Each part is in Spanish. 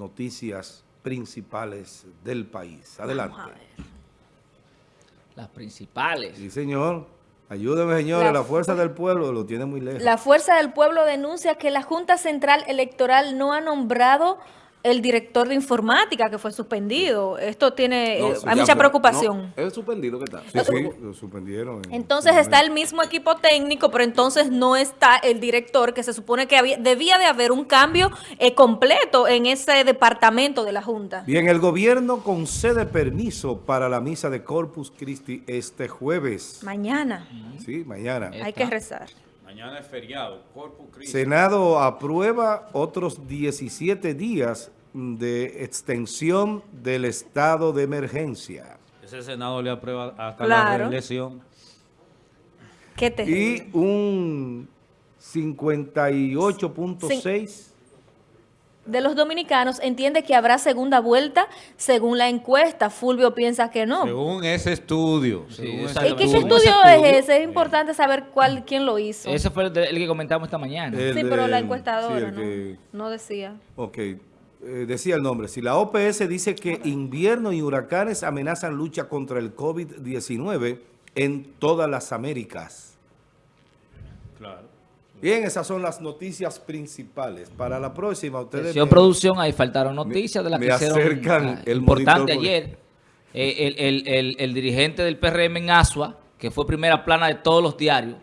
noticias principales del país. Adelante. Vamos a ver. Las principales. Sí, señor. Ayúdeme, señores. La La, fuerza del pueblo lo tiene muy lejos. La Fuerza del Pueblo denuncia que la Junta Central Electoral no ha nombrado el director de informática que fue suspendido. Esto tiene, No, eh, hay ya mucha fue- preocupación. no, es suspendido que está. Sí, sí, lo suspendieron. en- Entonces en- está el mismo equipo técnico, pero entonces no está el director, que se supone que había- debía de haber un cambio eh, completo en ese departamento de la Junta. Bien, el gobierno concede permiso para la misa de Corpus Christi este jueves. Mañana Sí, mañana. Hay que rezar. Mañana es feriado, Corpus Christi. Senado aprueba otros 17 días de extensión del estado de emergencia. Ese Senado le aprueba hasta Claro. la reelección. ¿Qué te Y un 58.6 de los dominicanos entiende que habrá segunda vuelta según la encuesta. Fulvio piensa que no. Según ese estudio. según ese ¿Y qué, estudio es ese? Es importante saber cuál, quién lo hizo. Ese fue el, de- el que comentamos esta mañana. El sí, pero la encuestadora sí, no, que- no decía. Ok, eh, decía el nombre. Si la OPS dice que invierno y huracanes amenazan lucha contra el COVID-19 en todas las Américas. Bien, esas son las noticias principales. Para la próxima, ustedes... Me- producción, ahí faltaron noticias de las me que hicieron acercan ah, el importante monitor, ayer. Eh, el, el- el- el dirigente del PRM en Asua, que fue primera plana de todos los diarios,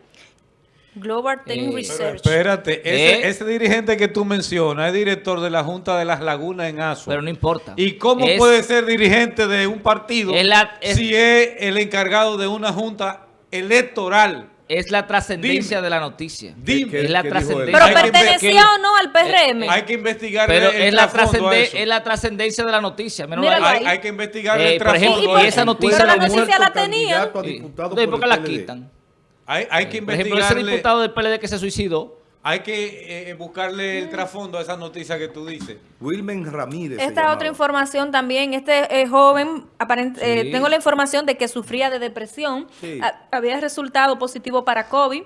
Global Tech Eh, Research. Espérate, ese, Eh. ese dirigente que tú mencionas es director de la Junta de las Lagunas en Asua. pero no importa. ¿Y cómo Es- puede ser dirigente de un partido Es la- es- si es el encargado de una junta electoral? Es la trascendencia Dime. de la noticia. Dime. ¿Qué- Es la trascendencia. pero pertenecía o no al PRM. Hay que investigar Pero el, es la, es la trascendencia de la noticia. Míralo ahí. hay, hay que investigar Eh, el por ejemplo, trasfondo y esa noticia Pero la noticia la muerto tenían. candidato a Sí. diputado Entonces, por ¿por qué la quitan? Hay, hay que Por ejemplo, ese diputado del PLD que se suicidó, hay que eh, buscarle el trasfondo a esa noticia que tú dices. Wilmen Ramírez. Esta llamaba. otra información también, este eh, joven, aparent- eh, tengo la información de que sufría de depresión, Sí. a- había resultado positivo para COVID,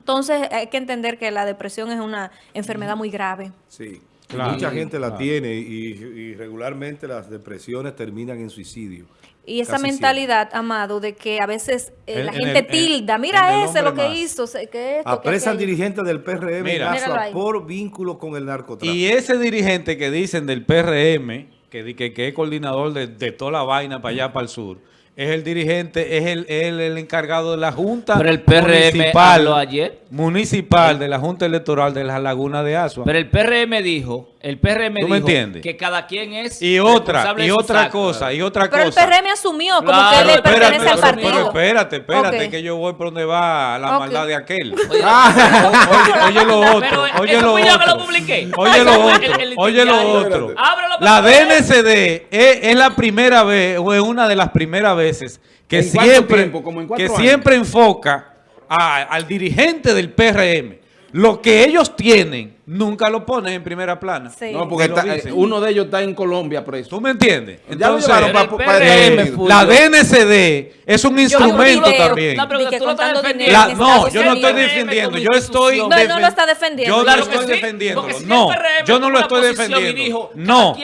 entonces hay que entender que la depresión es una enfermedad muy grave. Sí. Claro. Mucha gente la Claro. tiene y, y regularmente las depresiones terminan en suicidio. Y esa mentalidad, Amado, de que a veces eh, En- la en gente el- tilda, en mira ese lo que más. hizo, se- que esto, Apresan aquello". dirigentes del PRM Mira. en por vínculo con el narcotráfico. Y ese dirigente que dicen del PRM, que, que es coordinador de, de toda la vaina para allá, para el sur, es el dirigente, es el, el, el encargado de la Junta pero el PRM municipal, ayer. municipal de la Junta Electoral de las Lagunas de Asua. Pero el PRM dijo, el PRM ¿Tú me dijo entiendes? que cada quien es y otra, y otra actos. cosa, y otra Pero el cosa. PRM asumió como Claro, que le espérate, pertenece al pero- partido. Pero espérate, espérate, que yo voy por donde va la maldad de aquel. Oye, oye, oye lo otro, Pero, oye lo otro. publiqué. Oye lo otro, el- el oye lo diario. otro. Ábrelo La DNCD es, es la primera vez, o es una de las primeras veces que ¿En cuánto siempre, tiempo? ¿Como en cuatro que años? siempre enfoca a- al dirigente del PRM. Lo que ellos tienen, nunca lo ponen en primera plana. Sí. No, porque está- dicen. uno de ellos está en Colombia preso. ¿Tú me entiendes? Ya lo Entonces, llevaron Pero pa- el pa- PRM eh, la DNCD es un instrumento también. No, pero tú lo estás defendiendo. La- no, yo no estoy defendiendo, yo estoy... No, él no lo está defendiendo. Yo Claro no estoy sí, defendiendo. si No, yo no lo estoy defendiendo. dijo, No,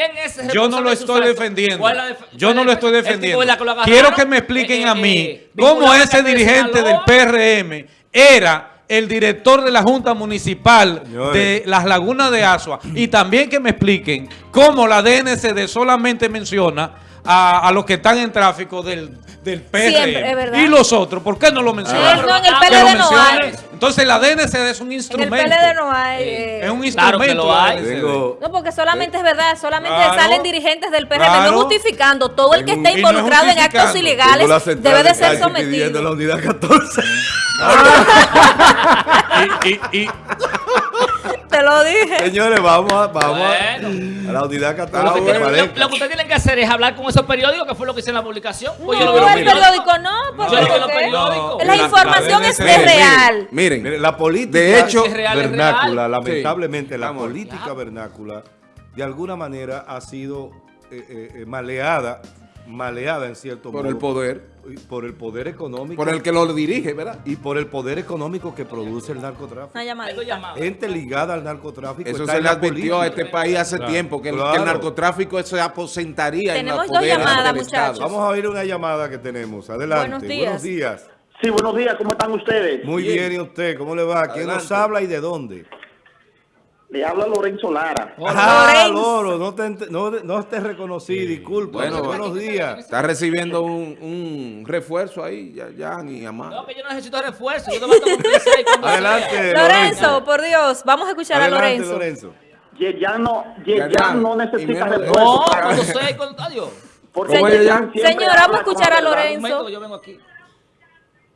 yo no lo estoy defendiendo. ¿Cuál la def- Yo no lo estoy defendiendo. Quiero que me expliquen Eh, a eh, mí eh, cómo ese dirigente del. PRM era el director de la Junta Municipal de las Lagunas de Asua y también que me expliquen cómo la DNCD solamente menciona a, a los que están en tráfico del, del PRM Siempre, es verdad. y los otros, ¿por qué no lo mencionan? Eh, no, en el PLD lo no mencionen. hay. Entonces la DNCD es un En el instrumento. PLD no hay. eh, Es un Claro que instrumento. lo la hay. DNCD. Tengo- No, porque solamente es verdad, solamente Claro. salen dirigentes del PRM, Claro. no justificando. Todo el que esté y no es involucrado en actos ilegales debe de ser la sometido. unidad 14. y, y- y- Te lo dije. Señores, vamos a, vamos a- Bueno. a la unidad Lo 14. que, que tienen, lo- que ustedes tienen que hacer es hablar con esos periódicos, que fue lo que hice en la publicación. Pues yo lo No, vi en el periódico no, porque Yo en los periódicos. La La- información la es, real. Miren, Mire, la política De hecho, es real, es vernácula, real. lamentablemente la política vernácula de alguna manera ha sido eh, eh, eh, maleada maleada en cierto Por modo. el poder, Por el poder económico. por el que lo dirige, ¿verdad? Y por el poder económico que produce el narcotráfico. Una llamadita. Gente ligada al narcotráfico. Eso está se en le la advirtió a este país hace Claro. tiempo, que el, Claro. que el narcotráfico se aposentaría en Tenemos los dos llamadas, muchachos. Vamos a oír una llamada que tenemos. Adelante. Buenos días. Buenos días. Sí, buenos días, ¿cómo están ustedes? Muy bien. ¿y usted? ¿Cómo le va? ¿Quién nos habla y de dónde? Le habla Lorenzo Lara. Ah, Lorenzo. Loro, no te, no, no te reconocí, disculpa. Bueno, buenos días. Está recibiendo un, un refuerzo ahí, ya, ya ni a más. No, que yo no necesito refuerzo. Yo te 36 cuando Adelante, Lorenzo, por Dios, vamos a escuchar a Adelante, Lorenzo. Lorenzo. Yeyan no, Ya, ya. Yeyan no necesita de- No, refuerzo. cuando 6, cuando adiós. porque Señor, vamos a escuchar a. Lorenzo. Un momento que yo vengo aquí.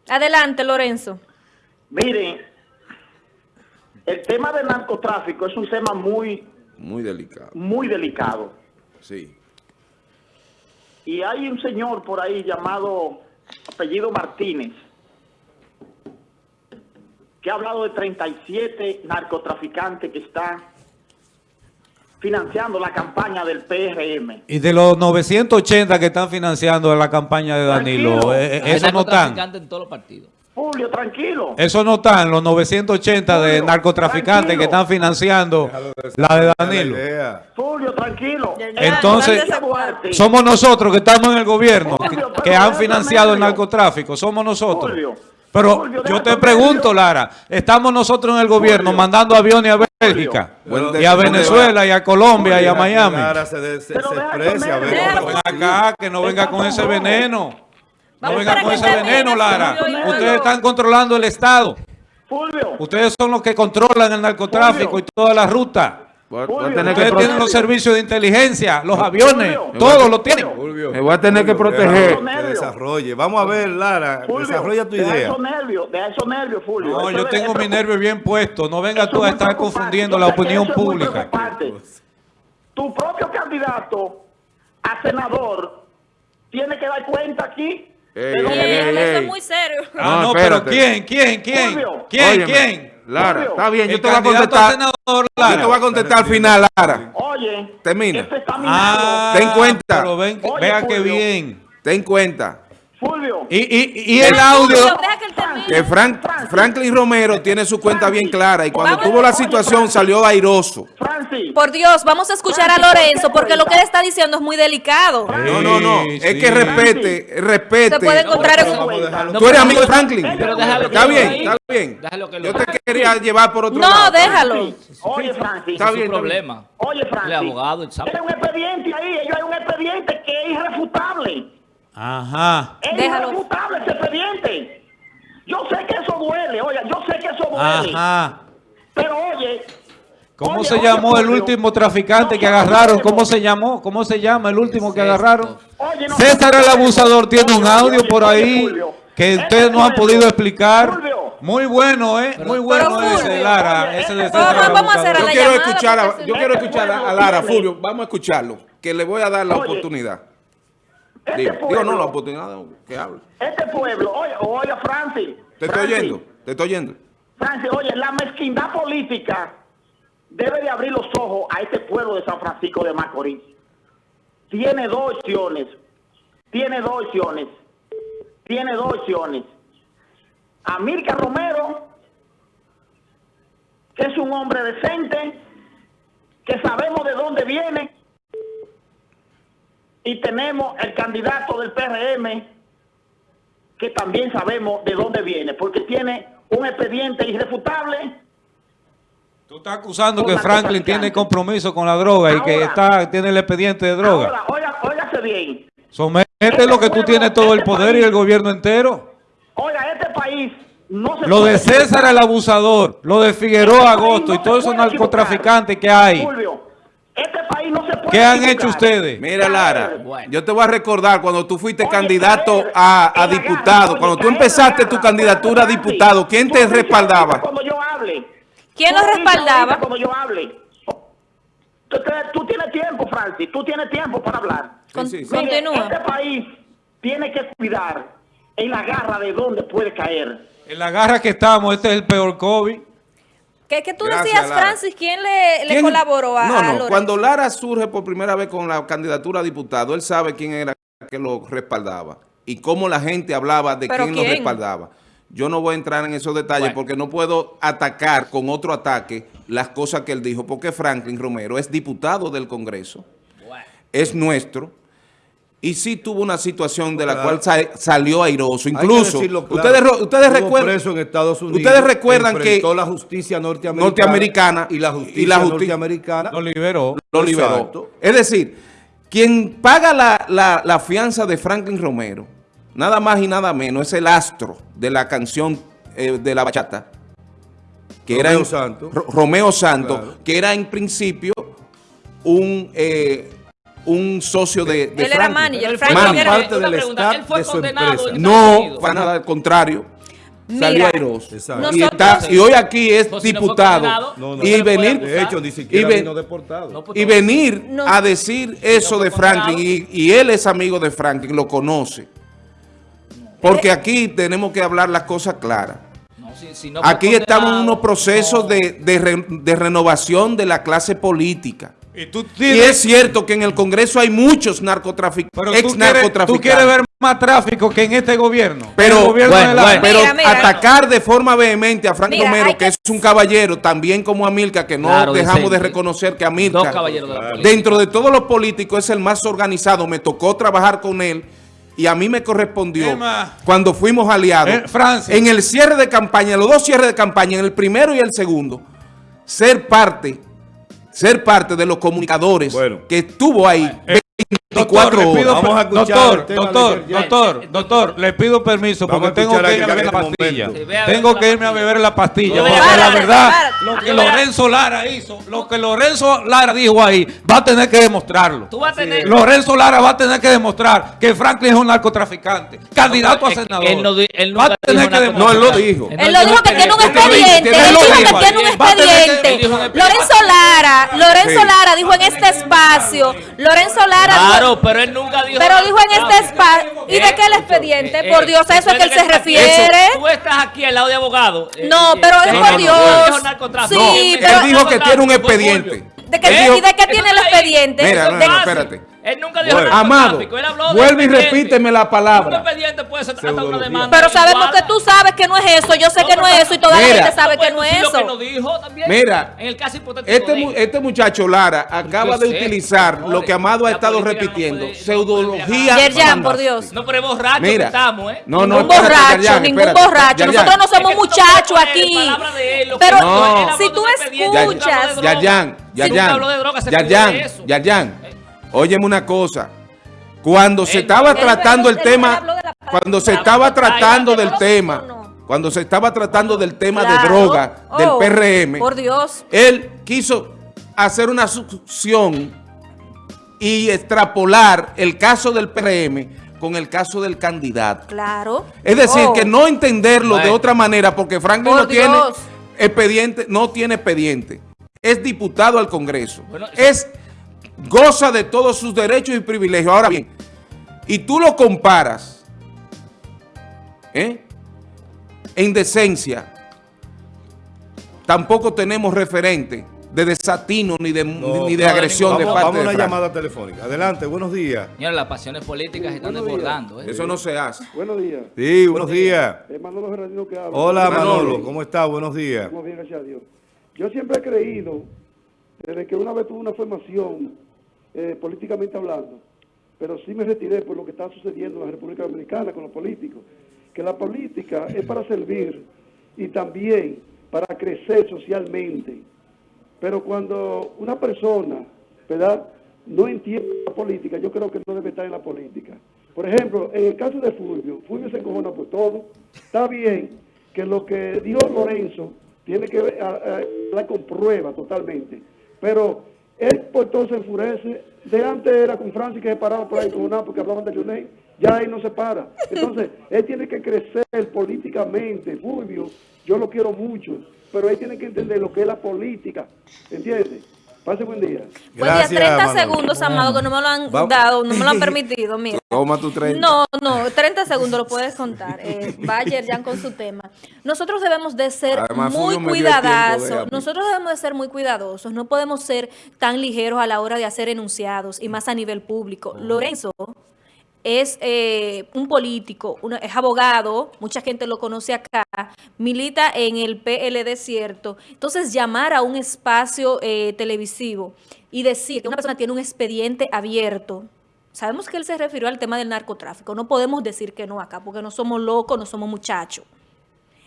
Adelante, Lorenzo. Miren, el tema del narcotráfico es un tema muy, Muy delicado, muy delicado. sí. Y hay un señor por ahí llamado apellido Martínez que ha hablado de 37 narcotraficantes que están financiando la campaña del PRM. Y de los 980 que están financiando la campaña de Danilo, Tranquilo. eh, eh, eso no están. narcotraficantes en todos los partidos. Julio, tranquilo. Eso no están, los 980 de Julio, narcotraficantes que están financiando la de Danilo. La. Fulvio, tranquilo. Entonces. Somos nosotros que estamos en el gobierno, que, han financiado el narcotráfico, somos nosotros. Pero yo te pregunto. Lara, estamos nosotros en el gobierno mandando aviones a Bélgica, y a Venezuela, y a Colombia, y a Miami. Lara se, de- se- expresa, acá, que no venga con ese veneno. No venga con ese veneno, Lara. Ustedes están controlando el Estado. Fulvio, Ustedes son los que controlan el narcotráfico y toda la ruta. Voy a- Fulvio, voy a tener que Ustedes Fulvio. tienen los servicios de inteligencia, los aviones, Fulvio. todos lo tienen. Fulvio, Me voy a tener que proteger. Que desarrolle. Vamos a ver, Lara, Fulvio, desarrolla tu deja idea. esos nervios, deja esos nervios, Fulvio. No, Eso yo tengo mi nervio bien puesto. No venga Eso tú a estar confundiendo la opinión eso pública. Tu propio candidato a senador tiene que dar cuenta aquí Ey, ey, viene. eso ey. es muy serio. Ah, No, no, pero. ¿quién? ¿Quién? ¿Quién? Fulvio. ¿Quién? Óyeme, ¿Quién? Lara, está bien, yo te voy a contestar. senador, Yo te Lara. voy a contestar al final, Lara. Oye, Termina. este está minado. Ah, Ten cuenta. Pero ven, Oye, vea que bien. Ten cuenta Fulvio. Y, y, y el audio. que Frank, Franklin Romero tiene su cuenta bien clara y cuando Vamos. tuvo la situación salió airoso. Francis. Por Dios, vamos a escuchar a Lorenzo porque lo que él está diciendo es muy delicado. No, no, no. Sí, Es que respete, respete. Se puede encontrar en. Tú eres amigo de Franklin. Pero déjalo que Está lo bien, está bien. Yo te quería llevar por otro No, lado. déjalo. Oye, Francis. Está es bien, problema. Oye, Francis. El abogado, el sapo. Hay un expediente ahí, ellos hay un expediente que es irrefutable. Ajá. Es Déjalo. ese expediente. Yo sé que eso duele, oye, yo sé que eso duele. Ajá. Pero oye. ¿Cómo oye, se oye, llamó el último traficante no que agarraron? ¿Cómo se llamó? ¿Cómo se llama el último que agarraron? Oye, no César el abusador tiene un audio oye, por ahí que ustedes no han podido explicar. Muy bueno, ¿eh? Muy bueno ese de Lara. oye, Ese de ese César Vamos- a hacer. Yo la quiero llamada, escuchar a, yo quiero escuchar a, Lara, Fulvio, vamos a escucharlo, que le voy a dar la Oye, oportunidad. Este Digo, pueblo, no, la oportunidad que hable. Este pueblo, oye, oye, Francis. Te estoy Francis, oyendo, te estoy oyendo. Francis, oye, la mezquindad política debe de abrir los ojos a este pueblo de San Francisco de Macorís. Tiene dos opciones. Tiene dos opciones. Tiene dos opciones. Amílcar Romero, que es un hombre decente, que sabemos de dónde viene, y tenemos el candidato del PRM, que también sabemos de dónde viene, porque tiene un expediente irrefutable. Tú estás acusando que Franklin tiene compromiso con la droga y que está tiene el expediente de droga. Ahora, óigase bien. Somete lo que tú tienes todo el poder y el gobierno entero. Oiga, este país no se Lo de César el abusador, lo de Figueroa Este Agosto no y todos esos narcotraficantes que hay. Fulvio, este país no se puede ¿Qué han equivocar. hecho ustedes? Mira, Lara, Bueno. yo te voy a recordar cuando tú fuiste Oye, candidato a, diputado, cuando tú empezaste tu candidatura a diputado, ¿quién te respaldaba? Cuando yo hable. ¿Quién lo respaldaba? yo hable. Tú, tienes tiempo, Francis, tú tienes tiempo para hablar. Con- sí, sí. Mire, Continúa. Este país tiene que cuidar en la garra de dónde puede caer. En la garra que estamos, este es el peor COVID. ¿Qué, qué tú Gracias, decías, Lara. Francis? ¿Quién le, le ¿Quién? colaboró a, No, a no, Lorenzo? cuando Lara surge por primera vez con la candidatura a diputado, él sabe quién era que lo respaldaba y cómo la gente hablaba de ¿Pero quién, lo respaldaba. Yo no voy a entrar en esos detalles Bueno. porque no puedo atacar con otro ataque las cosas que él dijo, porque Franklin Romero es diputado del Congreso, Bueno. es nuestro, y sí tuvo una situación de la Claro. cual sa- salió airoso. Incluso, claro. ustedes, ustedes recuerdan... preso en Estados Unidos. Ustedes recuerdan que la justicia norteamericana, norteamericana y la justicia y la justi- norteamericana Lo liberó. lo liberó. Exacto. Es decir, quien paga la, la- la fianza de Franklin Romero, nada más y nada menos, es el astro de la canción eh, de la bachata, que era Romeo en- Santos. Ro- Romeo Santos, Claro. que era en principio un, eh, un socio de, de Él era manager, Franklin Franklin era- parte del pregunta, staff él fue de su condenado empresa. en Estados No, para nada, al contrario. Salió Mira, airoso. Exacto. Y, está- y hoy aquí es Pues diputado. condenado, No, no. y venir, acusar. De hecho, ni siquiera Y ven- vino deportado. No, pues, y no. venir No. a decir eso de Franklin, y, y él es amigo de Franklin, lo conoce. Porque aquí tenemos que hablar las cosas claras. No, si- si no fue Aquí estamos en unos procesos no. de, de re- de renovación de la clase política. Y tú Y tienes- es cierto que en el Congreso hay muchos narcotraficantes, pero ex tú quieres, tú narcotraficantes. quieres ver más tráfico que en este gobierno. Pero, El gobierno bueno, de la- bueno. pero Mira, mira. atacar de forma vehemente a Frank Mira, Romero, que, que- es un caballero, también como Amilcar, que no Claro, dejamos de reconocer que caballeros de la política. dentro de todos los políticos, es el más organizado. Me tocó trabajar con él y a mí me correspondió, Emma. cuando fuimos aliados, Eh, en el cierre de campaña, los dos cierres de campaña, en el primero y el segundo, ser parte, ser parte de los comunicadores Bueno. que estuvo ahí Eh, 24 Doctor, pido. Vamos a doctor, de doctor, doctor, doctor, le pido permiso Vamos porque tengo que a ir a beber la pastilla. Tengo que irme a beber la pastilla. Porque la verdad, lo que Lorenzo Lara hizo, lo que Lorenzo Lara dijo ahí, va a tener que demostrarlo. Tú vas a tener... Lorenzo Lara va a tener que demostrar que Franklin es un narcotraficante, candidato a senador. él no él va a nunca tener dijo que nada No, él lo dijo. Él lo dijo que tiene un expediente. Él dijo que tiene un expediente. Lorenzo Lara, Lorenzo. Lara dijo en este espacio, Lorenzo Lara dijo- Claro, pero él nunca dijo... pero dijo en este espacio. ¿y de qué el expediente? Eh, Por Dios, a eso es que él se refiere. Tú estás aquí al lado de abogado. eh, No, eh, pero eh, es no, por no, Dios. él dijo narcotráfico. Sí, pero- Él dijo que tiene un expediente. ¿De qué, ¿Eh? ¿Y de qué tiene el expediente? Mira, no, no, espérate. Él nunca dijo Bueno. Amado, él habló vuelve y repíteme la Un palabra. expediente puede ser hasta una demanda. Pero sabemos que tú sabes que no es eso. Yo sé que no es eso y toda la Mira. gente sabe que no es que eso. no dijo también. Mira, En el caso hipotético Este, este muchacho Lara acaba de sé, utilizar señores, lo que Amado ha la estado no repitiendo, puede- no pseudología. Yerjan, por Dios. No, pero es borracho que Mira, estamos, ¿eh? no, no, ningún espérate, borracho, Yerjan, ningún espérate. borracho. Yerjan. Nosotros no que somos no muchachos aquí. que Pero si tú un escuchas. Yayan, Si nunca Yayan, habló de droga, se cuidó Yayan, óyeme una cosa. Cuando se estaba tratando el tema, cuando se estaba tratando del tema, cuando se estaba tratando del tema de droga del Oh, PRM, Por Dios. él quiso hacer una succión y extrapolar el caso del PRM con el caso del candidato. Claro. Es decir, Oh. que no entenderlo de otra manera, porque Franklin Por no tiene expediente, no tiene expediente. Es diputado al Congreso. Bueno, es goza de todos sus derechos y privilegios. Ahora bien, y tú lo comparas ¿eh? en decencia, tampoco tenemos referente de desatino ni de, No, ni de no, agresión de Vamos, parte vamos a de una llamada telefónica. Adelante, buenos días. Señora, las pasiones políticas se están desbordando, ¿eh? Eso no se hace. Buenos días. Sí, buenos días. Es Manolo Gerardino que habla. Hola Manolo. Manolo, ¿cómo está? Buenos días. Estamos bien, gracias a Dios. Yo siempre he creído, desde que una vez tuve una formación eh, políticamente hablando, pero sí me retiré por lo que está sucediendo en la República Dominicana con los políticos, que la política es para servir y también para crecer socialmente. Pero cuando una persona, ¿verdad?, no entiende la política, yo creo que no debe estar en la política. Por ejemplo, en el caso de Fulvio, Fulvio se encojona por todo. Está bien que lo que dijo Lorenzo tiene que ver- a- con prueba totalmente. Pero él por todo se enfurece. De antes era con Francis que se paraba por ahí encojonado porque hablaban de Jonay. Ya ahí no se para. Entonces, él tiene que crecer políticamente. Fulvio, yo lo quiero mucho, pero él tiene que entender lo que es la política. ¿Entiendes? Pase buen día. Buen día, Gracias, 30 Manolo. segundos, Amado, que no me lo han Vamos. dado, no me lo han permitido, mira. Toma tu 30. No, no, 30 segundos lo puedes contar. Eh, Bayer ya con su tema. Nosotros debemos de ser Además, muy de cuidadosos. hablar. Nosotros debemos de ser muy cuidadosos. No podemos ser tan ligeros a la hora de hacer enunciados y más a nivel público. Lorenzo es eh, un político, es abogado, mucha gente lo conoce acá, milita en el PLD cierto. Entonces, llamar a un espacio eh, televisivo y decir que una persona tiene un expediente abierto, sabemos que él se refirió al tema del narcotráfico, no podemos decir que no acá, porque no somos locos, no somos muchachos.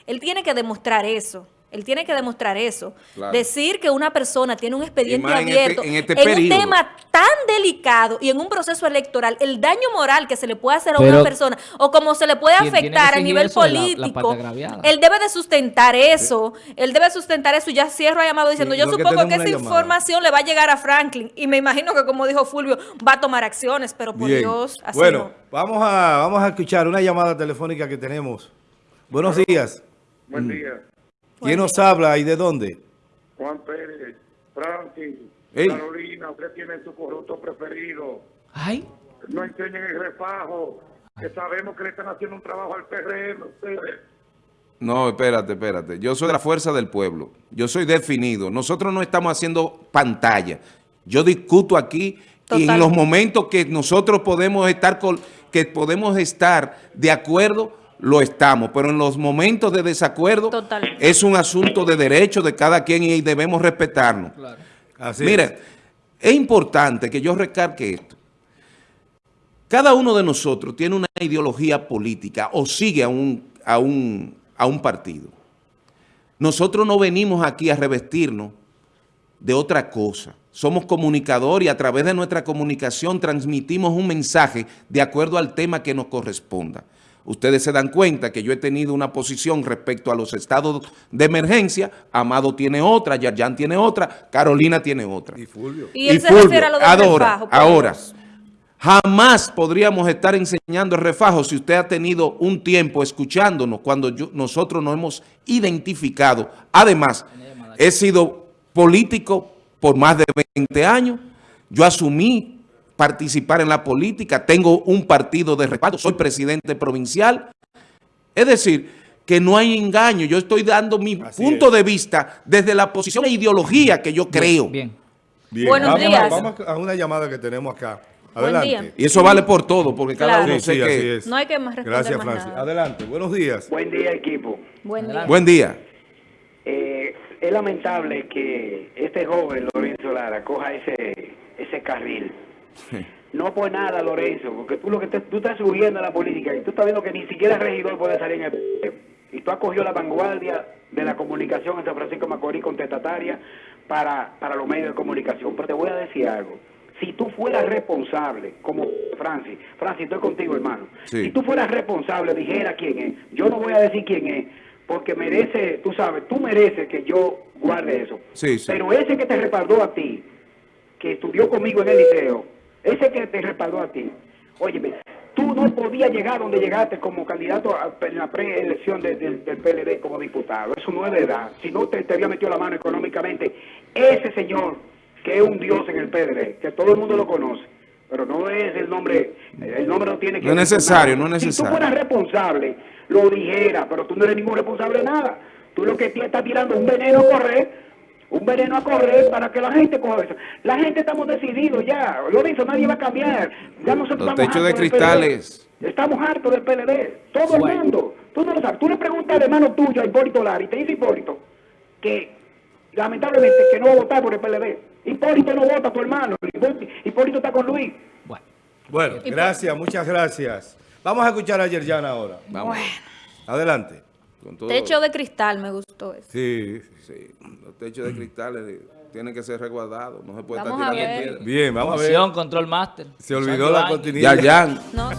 Él tiene que demostrar eso. Él tiene que demostrar eso. Claro. Decir que una persona tiene un expediente este- abierto en este un tema tan delicado y en un proceso electoral, el daño moral que se le puede hacer a Pero- una persona o como se le puede afectar a nivel la- la político, él debe de sustentar eso. Él debe sustentar eso. Y ya cierro a llamado diciendo, Sí, yo que supongo que, esa llamada. información le va a llegar a Franklin y me imagino que como dijo Fulvio, va a tomar acciones, pero por Bien. Dios, así bueno, no. vamos a, vamos a escuchar una llamada telefónica que tenemos. Buenos días. Buen día. ¿Quién nos habla y de dónde? Juan Pérez, Francis, Ey. Carolina, usted tiene su corrupto preferido. Ay, No enseñen el refajo, que sabemos que le están haciendo un trabajo al PRM ustedes. No, espérate, espérate. Yo soy de la fuerza del pueblo. Yo soy definido. Nosotros no estamos haciendo pantalla. Yo discuto aquí y en los momentos que nosotros podemos estar con, que podemos estar de acuerdo, lo estamos. Pero en los momentos de desacuerdo Total. es un asunto de derecho de cada quien y debemos respetarnos. Así Mira, es. es importante que yo recargue esto. Cada uno de nosotros tiene una ideología política o sigue a un, a un, a un partido. Nosotros no venimos aquí a revestirnos de otra cosa. Somos comunicadores y a través de nuestra comunicación transmitimos un mensaje de acuerdo al tema que nos corresponda. Ustedes se dan cuenta que yo he tenido una posición respecto a los estados de emergencia. Amado tiene otra, Yarjan tiene otra, Carolina tiene otra. Y Fulvio. Y él se Fulvio, refiere a lo del ahora, refajo, por ahora, jamás podríamos estar enseñando el refajo si usted ha tenido un tiempo escuchándonos cuando yo- nosotros nos hemos identificado. Además, he sido político por más de 20 años. Yo asumí participar en la política, tengo un partido de respaldo, soy presidente provincial. Es decir, que no hay engaño. Yo estoy dando mi Así punto es. de vista desde la posición e ideología que yo creo. bien. Bien, Buenos vamos, a- días. vamos a una llamada que tenemos acá. Buen Adelante. día. Y eso vale por todo, porque cada uno Sí, sé sí, que... así es. No hay que más responder Gracias, más Francis. nada. Adelante. Buenos días. Buen día, equipo. Buen día. Buen día. Eh, es lamentable que este joven Lorenzo Lara coja ese ese carril. No por nada, Lorenzo, porque tú lo que te- tú estás subiendo a la política y tú estás viendo que ni siquiera el regidor puede salir en el y tú has cogido la vanguardia de la comunicación en San Francisco Macorís contestataria para, para los medios de comunicación. Pero te voy a decir algo. Si tú fueras responsable, como Francis, Francis, estoy contigo, hermano. Sí. Si tú fueras responsable, dijera quién es. Yo no voy a decir quién es, porque merece, tú sabes, tú mereces que yo guarde eso. Sí, sí. Pero ese que te respaldó a ti, que estudió conmigo en el liceo, ese que te respaldó a ti, óyeme, tú no podías llegar donde llegaste como candidato a- en la preelección de- de- del PLD como diputado. Eso no es verdad. Si no te, te había metido la mano económicamente, ese señor que es un dios en el PLD, que todo el mundo lo conoce, pero no es el nombre, el nombre no tiene que No es necesario, nada. no es Si necesario. tú fueras responsable, lo dijera, pero tú no eres ningún responsable de nada. Tú lo que estás tirando un veneno a correr, un veneno a correr para que la gente coja eso. La gente estamos decididos ya. Lorenzo, nadie va a cambiar. Ya nosotros Los estamos techos de hartos del cristales. PLD. Estamos hartos del PLD. Todo el mundo. Tú no lo sabes. Tú le preguntas al hermano tuyo, a Hipólito Lara, y te dice Hipólito que lamentablemente que no va a votar por el PLD. Hipólito no vota a tu hermano. Hipólito- está con Luis. Bueno. Bueno, gracias, muchas gracias. Vamos a escuchar a Yerjan ahora. Vamos. Adelante. Con todo- Techo de cristal, me gustó eso. Sí. Sí, los techos de cristales eh, tienen que ser resguardados. No se puede Vamos estar a tirando ver. piedras. Bien, vamos a ver. Control master. Se olvidó la años. cortinilla. Yarjan. No.